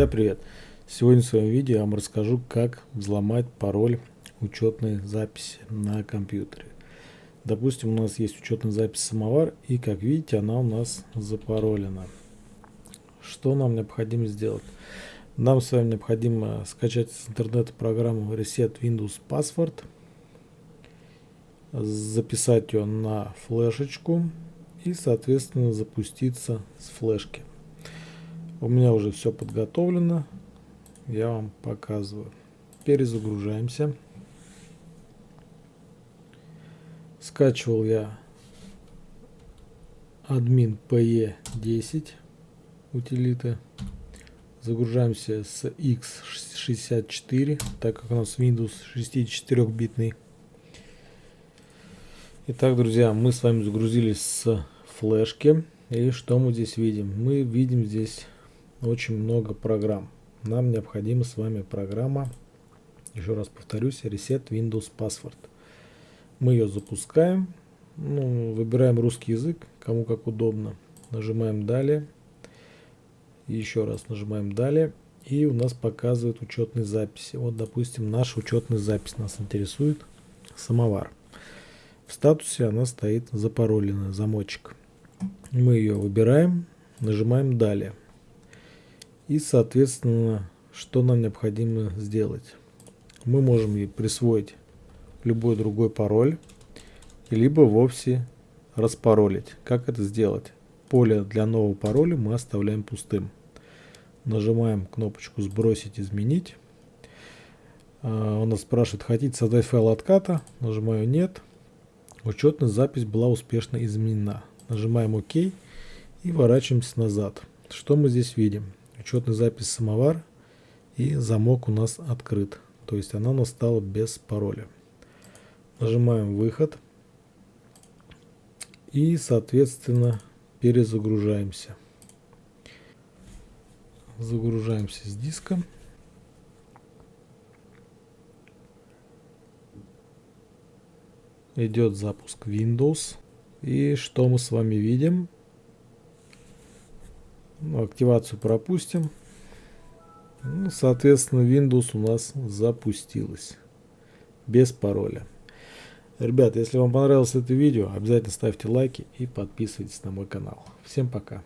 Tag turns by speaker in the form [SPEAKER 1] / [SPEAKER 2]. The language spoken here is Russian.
[SPEAKER 1] Друзья, привет! Сегодня в своем видео я вам расскажу, как взломать пароль учетной записи на компьютере. Допустим, у нас есть учетная запись самовар, и как видите, она у нас запаролена. Что нам необходимо сделать? Нам с вами необходимо скачать с интернета программу Reset Windows Password, записать ее на флешечку и, соответственно, запуститься с флешки. У меня уже все подготовлено. Я вам показываю. Перезагружаемся. Скачивал я админ PE10 утилиты. Загружаемся с x64, так как у нас Windows 64-битный. Итак, друзья, мы с вами загрузились с флешки. И что мы здесь видим? Мы видим здесь очень много программ. Нам необходима с вами программа, еще раз повторюсь, Reset Windows Password. Мы ее запускаем, ну, выбираем русский язык, кому как удобно. Нажимаем «Далее». еще раз нажимаем «Далее». И у нас показывает учетные записи. Вот, допустим, наша учетная запись нас интересует. Самовар. В статусе она стоит запароленная, замочек. Мы ее выбираем, нажимаем «Далее». И, соответственно, что нам необходимо сделать? Мы можем ей присвоить любой другой пароль, либо вовсе распаролить. Как это сделать? Поле для нового пароля мы оставляем пустым. Нажимаем кнопочку «Сбросить», «Изменить». А, он нас спрашивает, хотите создать файл отката? Нажимаю «Нет». Учетная запись была успешно изменена. Нажимаем «Ок» и ворачиваемся назад. Что мы здесь видим? Учетная запись самовар и замок у нас открыт. То есть она у нас стала без пароля. Нажимаем выход и соответственно перезагружаемся. Загружаемся с диска. Идет запуск Windows. И что мы с вами видим? Ну, активацию пропустим. Ну, соответственно, Windows у нас запустилась. Без пароля. Ребята, если вам понравилось это видео, обязательно ставьте лайки и подписывайтесь на мой канал. Всем пока.